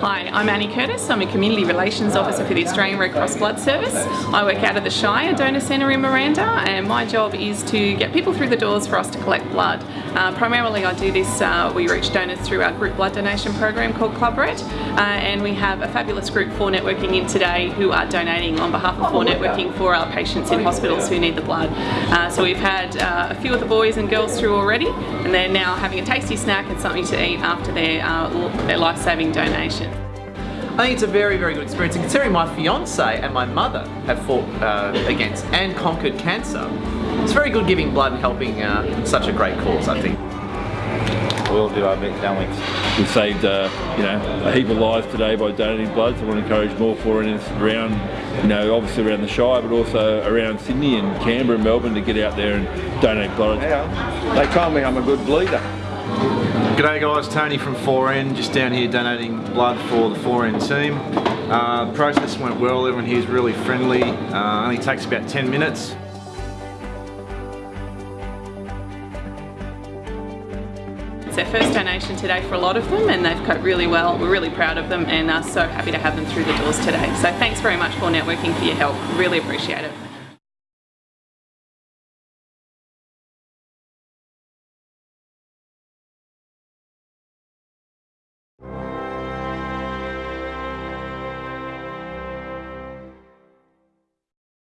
Hi, I'm Annie Curtis. I'm a Community Relations Officer for the Australian Red Cross Blood Service. I work out of the Shire Donor Centre in Miranda and my job is to get people through the doors for us to collect blood. Uh, primarily I do this, uh, we reach donors through our group blood donation program called Club Red uh, and we have a fabulous group 4Networking in today who are donating on behalf of 4Networking for our patients in hospitals who need the blood. Uh, so we've had uh, a few of the boys and girls through already and they're now having a tasty snack and something to eat after their, uh, their life-saving donation. I think it's a very, very good experience. And considering my fiance and my mother have fought uh, against and conquered cancer, it's very good giving blood and helping uh, such a great cause, I think. We'll do our bit, don't we? We've saved, uh, you know, a heap of lives today by donating blood, so I want to encourage more foreigners around, you know, obviously around the Shire, but also around Sydney and Canberra and Melbourne to get out there and donate blood. Yeah. They told me I'm a good bleeder. G'day guys, Tony from 4N, just down here donating blood for the 4N team. Uh, the process went well, everyone here is really friendly, uh, only takes about 10 minutes. It's their first donation today for a lot of them and they've coped really well. We're really proud of them and are so happy to have them through the doors today. So thanks very much 4Networking for your help. Really appreciate it.